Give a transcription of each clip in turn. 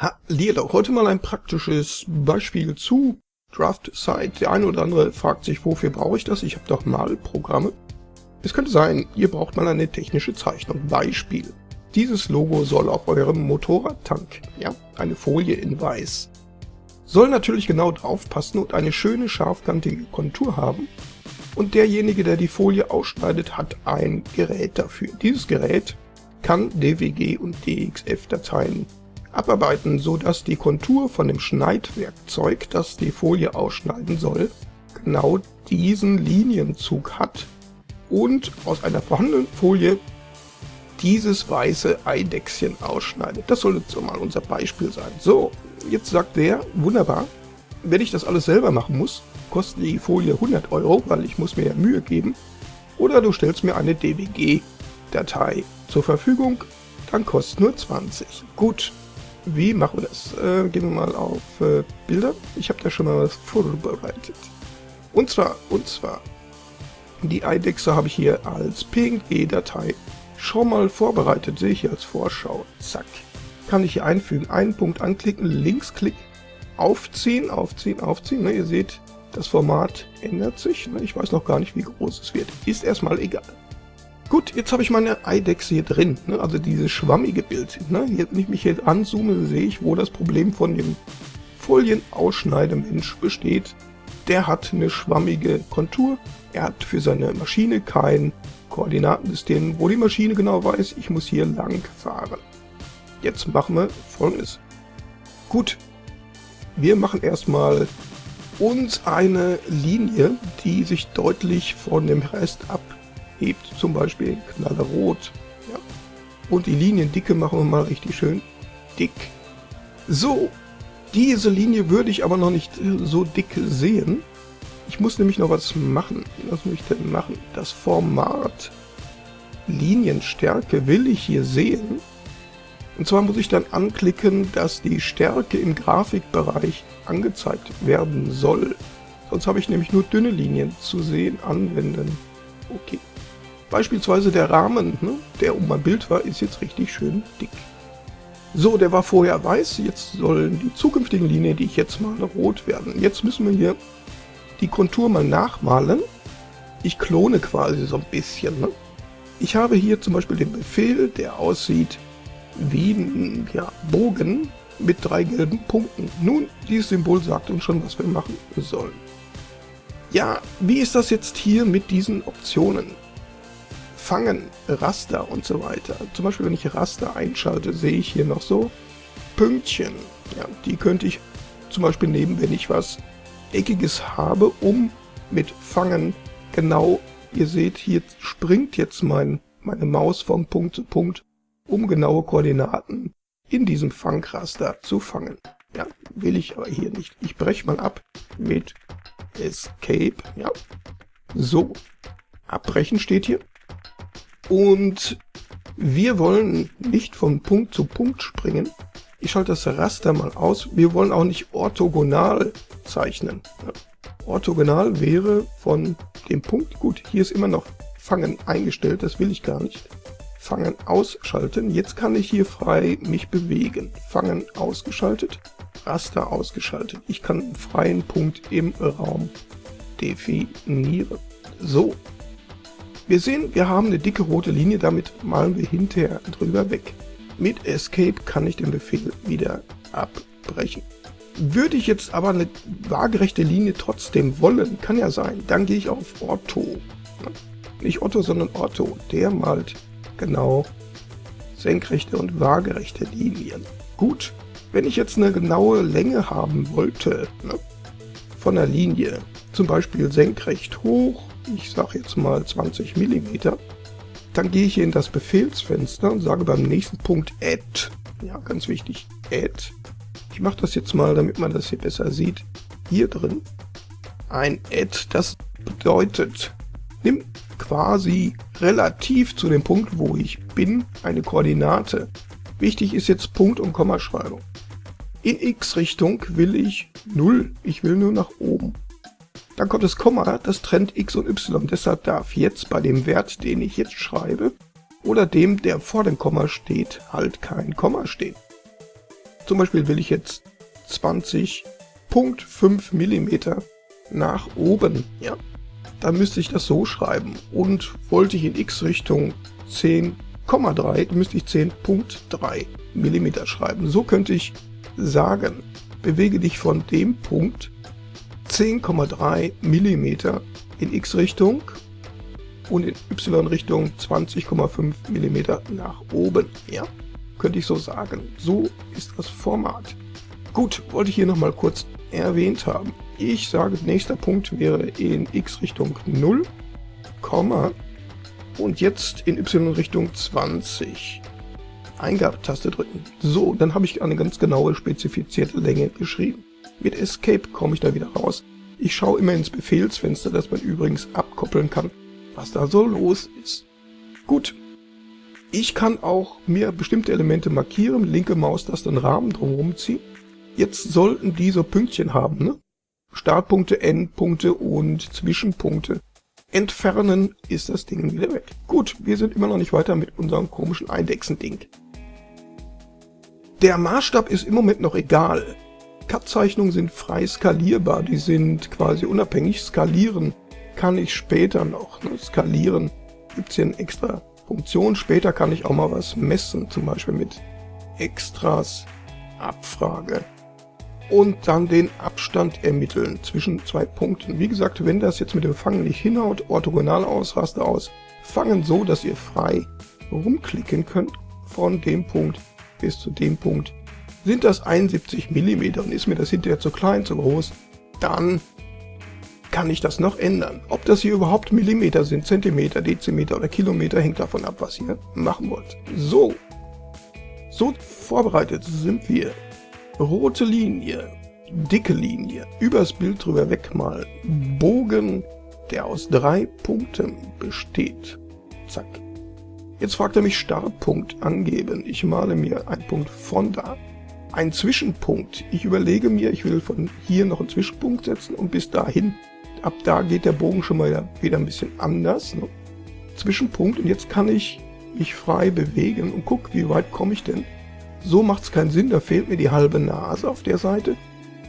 Hallihallo, heute mal ein praktisches Beispiel zu Draft Site. Der eine oder andere fragt sich, wofür brauche ich das? Ich habe doch mal Programme. Es könnte sein, ihr braucht mal eine technische Zeichnung. Beispiel. Dieses Logo soll auf eurem Motorradtank, ja, eine Folie in weiß. Soll natürlich genau drauf passen und eine schöne scharfkantige Kontur haben. Und derjenige, der die Folie ausschneidet, hat ein Gerät dafür. Dieses Gerät kann DWG und DXF-Dateien abarbeiten, so dass die Kontur von dem Schneidwerkzeug, das die Folie ausschneiden soll, genau diesen Linienzug hat und aus einer vorhandenen Folie dieses weiße Eidechschen ausschneidet. Das soll jetzt mal unser Beispiel sein. So, jetzt sagt der, wunderbar, wenn ich das alles selber machen muss, kostet die Folie 100 Euro, weil ich muss mir ja Mühe geben. Oder du stellst mir eine DWG-Datei zur Verfügung, dann kostet nur 20. Gut, wie machen wir das? Äh, gehen wir mal auf äh, Bilder. Ich habe da schon mal was vorbereitet. Und zwar, und zwar, die Eidechse habe ich hier als PNG-Datei schon mal vorbereitet. Sehe ich hier als Vorschau. Zack. Kann ich hier einfügen. Einen Punkt anklicken, Linksklick, aufziehen, aufziehen, aufziehen. Ne, ihr seht, das Format ändert sich. Ne, ich weiß noch gar nicht, wie groß es wird. Ist erstmal egal. Gut, jetzt habe ich meine Eidechse hier drin, ne? also dieses schwammige Bild. Ne? Hier, wenn ich mich hier anzoome, sehe ich, wo das Problem von dem Folienausschneidemensch besteht. Der hat eine schwammige Kontur, er hat für seine Maschine kein Koordinatensystem, wo die Maschine genau weiß, ich muss hier lang fahren. Jetzt machen wir folgendes. Gut, wir machen erstmal uns eine Linie, die sich deutlich von dem Rest ab hebt zum Beispiel knallerot. Ja. Und die Liniendicke machen wir mal richtig schön dick. So, diese Linie würde ich aber noch nicht so dick sehen. Ich muss nämlich noch was machen. Was muss ich denn machen? Das Format Linienstärke will ich hier sehen. Und zwar muss ich dann anklicken, dass die Stärke im Grafikbereich angezeigt werden soll. Sonst habe ich nämlich nur dünne Linien zu sehen. Anwenden. Okay. Beispielsweise der Rahmen, ne, der um mein Bild war, ist jetzt richtig schön dick. So, der war vorher weiß, jetzt sollen die zukünftigen Linien, die ich jetzt male, rot werden. Jetzt müssen wir hier die Kontur mal nachmalen. Ich klone quasi so ein bisschen. Ne? Ich habe hier zum Beispiel den Befehl, der aussieht wie ein ja, Bogen mit drei gelben Punkten. Nun, dieses Symbol sagt uns schon, was wir machen sollen. Ja, wie ist das jetzt hier mit diesen Optionen? Fangen, Raster und so weiter. Zum Beispiel, wenn ich Raster einschalte, sehe ich hier noch so Pünktchen. Ja, die könnte ich zum Beispiel nehmen, wenn ich was Eckiges habe, um mit Fangen genau, ihr seht, hier springt jetzt mein, meine Maus vom Punkt zu Punkt, um genaue Koordinaten in diesem Fangraster zu fangen. Ja, will ich aber hier nicht. Ich breche mal ab mit Escape. Ja, so. Abbrechen steht hier. Und wir wollen nicht von Punkt zu Punkt springen. Ich schalte das Raster mal aus. Wir wollen auch nicht orthogonal zeichnen. Orthogonal wäre von dem Punkt, gut, hier ist immer noch Fangen eingestellt, das will ich gar nicht. Fangen ausschalten. Jetzt kann ich hier frei mich bewegen. Fangen ausgeschaltet, Raster ausgeschaltet. Ich kann einen freien Punkt im Raum definieren. So, wir sehen, wir haben eine dicke rote Linie, damit malen wir hinterher drüber weg. Mit Escape kann ich den Befehl wieder abbrechen. Würde ich jetzt aber eine waagerechte Linie trotzdem wollen, kann ja sein, dann gehe ich auf Ortho. Nicht Otto, sondern Ortho. Der malt genau senkrechte und waagerechte Linien. Gut, wenn ich jetzt eine genaue Länge haben wollte, ne, von der Linie, zum Beispiel senkrecht hoch, ich sage jetzt mal 20 mm, dann gehe ich hier in das Befehlsfenster und sage beim nächsten Punkt Add. Ja, ganz wichtig, Add. Ich mache das jetzt mal, damit man das hier besser sieht. Hier drin ein Add, das bedeutet, nimm quasi relativ zu dem Punkt, wo ich bin, eine Koordinate. Wichtig ist jetzt Punkt- und Kommaschreibung. In x-Richtung will ich 0, ich will nur nach oben. Dann kommt das Komma, das trennt x und y. Deshalb darf jetzt bei dem Wert, den ich jetzt schreibe, oder dem, der vor dem Komma steht, halt kein Komma stehen. Zum Beispiel will ich jetzt 20.5 mm nach oben, ja, dann müsste ich das so schreiben. Und wollte ich in x-Richtung 10,3, müsste ich 10.3 mm schreiben. So könnte ich sagen, bewege dich von dem Punkt 10,3 mm in x-Richtung und in y-Richtung 20,5 mm nach oben. Ja, könnte ich so sagen. So ist das Format. Gut, wollte ich hier nochmal kurz erwähnt haben. Ich sage, nächster Punkt wäre in x-Richtung 0, und jetzt in y-Richtung 20. Eingabetaste drücken. So, dann habe ich eine ganz genaue spezifizierte Länge geschrieben. Mit Escape komme ich da wieder raus. Ich schaue immer ins Befehlsfenster, das man übrigens abkoppeln kann, was da so los ist. Gut. Ich kann auch mir bestimmte Elemente markieren, linke Maustaste einen Rahmen drumherum ziehen. Jetzt sollten die so Pünktchen haben, ne? Startpunkte, Endpunkte und Zwischenpunkte. Entfernen ist das Ding wieder weg. Gut, wir sind immer noch nicht weiter mit unserem komischen Eindexen-Ding. Der Maßstab ist im Moment noch egal. Cut-Zeichnungen sind frei skalierbar, die sind quasi unabhängig. Skalieren kann ich später noch. Ne? Skalieren gibt es hier eine extra Funktion. Später kann ich auch mal was messen, zum Beispiel mit Extras, Abfrage und dann den Abstand ermitteln zwischen zwei Punkten. Wie gesagt, wenn das jetzt mit dem Fangen nicht hinhaut, orthogonal aus, Raster aus, fangen so, dass ihr frei rumklicken könnt von dem Punkt bis zu dem Punkt. Sind das 71 mm und ist mir das hinterher zu klein, zu groß, dann kann ich das noch ändern. Ob das hier überhaupt Millimeter sind, Zentimeter, Dezimeter oder Kilometer, hängt davon ab, was ihr machen wollt. So, so vorbereitet sind wir. Rote Linie, dicke Linie, übers Bild drüber wegmalen, Bogen, der aus drei Punkten besteht. Zack. Jetzt fragt er mich Startpunkt angeben. Ich male mir einen Punkt von da. Ein Zwischenpunkt. Ich überlege mir, ich will von hier noch einen Zwischenpunkt setzen und bis dahin. Ab da geht der Bogen schon mal wieder ein bisschen anders. Ne? Zwischenpunkt und jetzt kann ich mich frei bewegen und guck, wie weit komme ich denn. So macht es keinen Sinn, da fehlt mir die halbe Nase auf der Seite.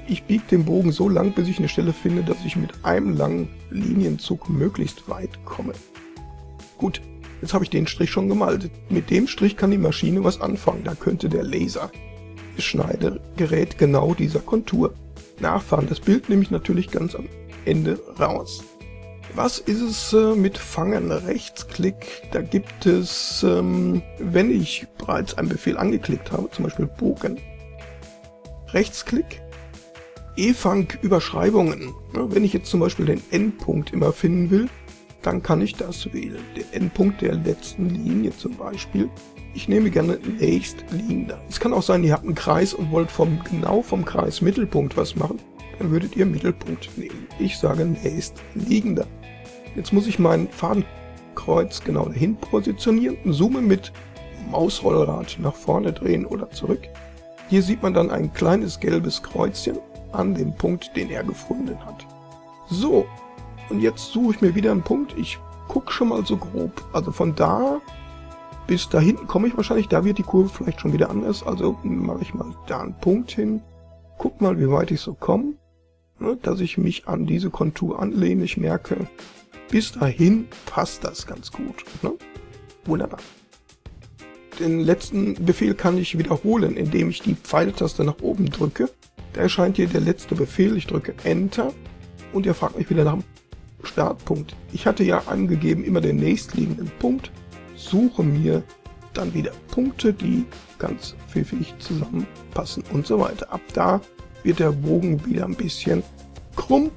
Ich biege den Bogen so lang, bis ich eine Stelle finde, dass ich mit einem langen Linienzug möglichst weit komme. Gut, Jetzt habe ich den Strich schon gemalt. Mit dem Strich kann die Maschine was anfangen. Da könnte der Laser Schneidegerät genau dieser Kontur nachfahren. Das Bild nehme ich natürlich ganz am Ende raus. Was ist es äh, mit Fangen? Rechtsklick, da gibt es, ähm, wenn ich bereits einen Befehl angeklickt habe, zum Beispiel Bogen, Rechtsklick, E-Fang Überschreibungen. Wenn ich jetzt zum Beispiel den Endpunkt immer finden will, dann kann ich das wählen. Der Endpunkt der letzten Linie zum Beispiel. Ich nehme gerne nächstliegender. Es kann auch sein, ihr habt einen Kreis und wollt vom, genau vom Kreis Mittelpunkt was machen. Dann würdet ihr Mittelpunkt nehmen. Ich sage nächstliegender. Jetzt muss ich mein Fadenkreuz genau dahin positionieren und zoome mit Mausrollrad nach vorne drehen oder zurück. Hier sieht man dann ein kleines gelbes Kreuzchen an dem Punkt, den er gefunden hat. So, und jetzt suche ich mir wieder einen Punkt. Ich gucke schon mal so grob. Also von da bis da hinten komme ich wahrscheinlich. Da wird die Kurve vielleicht schon wieder anders. Also mache ich mal da einen Punkt hin. Guck mal, wie weit ich so komme. Ne, dass ich mich an diese Kontur anlehne. Ich merke, bis dahin passt das ganz gut. Ne? Wunderbar. Den letzten Befehl kann ich wiederholen, indem ich die Pfeiltaste nach oben drücke. Da erscheint hier der letzte Befehl. Ich drücke Enter und er fragt mich wieder nach dem Startpunkt. Ich hatte ja angegeben, immer den nächstliegenden Punkt, suche mir dann wieder Punkte, die ganz pfiffig zusammenpassen und so weiter. Ab da wird der Bogen wieder ein bisschen krumm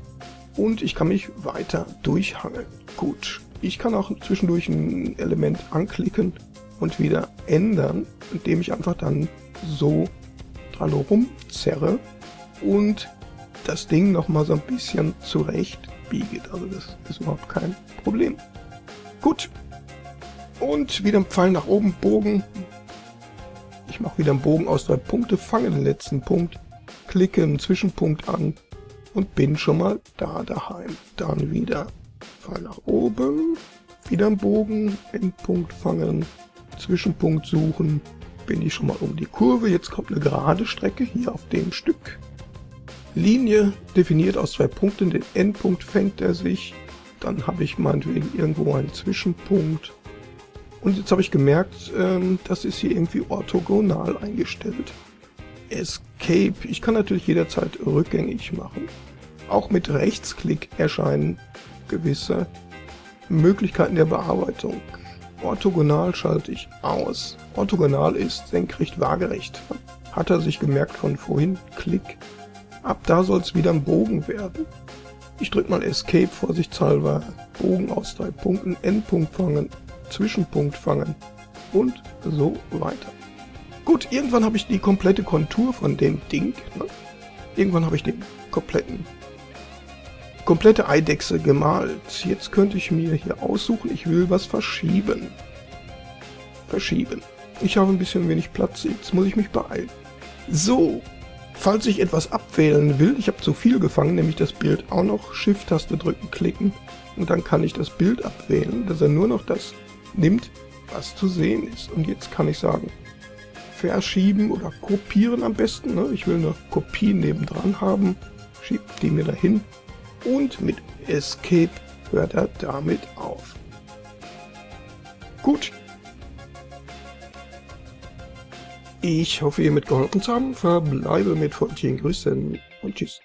und ich kann mich weiter durchhangeln. Gut, ich kann auch zwischendurch ein Element anklicken und wieder ändern, indem ich einfach dann so dran rumzerre und das Ding nochmal so ein bisschen zurecht biegt. Also das ist überhaupt kein Problem. Gut. Und wieder ein Pfeil nach oben, Bogen. Ich mache wieder einen Bogen aus drei Punkte, fange den letzten Punkt, klicke einen Zwischenpunkt an und bin schon mal da daheim. Dann wieder Pfeil nach oben, wieder ein Bogen, Endpunkt fangen, Zwischenpunkt suchen, bin ich schon mal um die Kurve. Jetzt kommt eine gerade Strecke hier auf dem Stück. Linie definiert aus zwei Punkten. Den Endpunkt fängt er sich. Dann habe ich meinetwegen irgendwo einen Zwischenpunkt. Und jetzt habe ich gemerkt, ähm, das ist hier irgendwie orthogonal eingestellt. Escape. Ich kann natürlich jederzeit rückgängig machen. Auch mit Rechtsklick erscheinen gewisse Möglichkeiten der Bearbeitung. Orthogonal schalte ich aus. Orthogonal ist senkrecht waagerecht. Hat er sich gemerkt von vorhin. Klick. Ab da soll es wieder ein Bogen werden. Ich drücke mal Escape vorsichtshalber. Bogen aus drei Punkten, Endpunkt fangen, Zwischenpunkt fangen und so weiter. Gut, irgendwann habe ich die komplette Kontur von dem Ding. Ne? Irgendwann habe ich den kompletten komplette Eidechse gemalt. Jetzt könnte ich mir hier aussuchen, ich will was verschieben. Verschieben. Ich habe ein bisschen wenig Platz, jetzt muss ich mich beeilen. So, falls ich etwas abwählen will, ich habe zu viel gefangen, nämlich das Bild auch noch, Shift-Taste drücken, klicken und dann kann ich das Bild abwählen, dass er nur noch das nimmt, was zu sehen ist. Und jetzt kann ich sagen, verschieben oder kopieren am besten. Ne? Ich will eine Kopie nebendran haben, schiebe die mir dahin und mit Escape hört er damit auf. Gut. Ich hoffe, ihr mitgeholfen zu haben. Verbleibe mit freundlichen Grüßen und tschüss.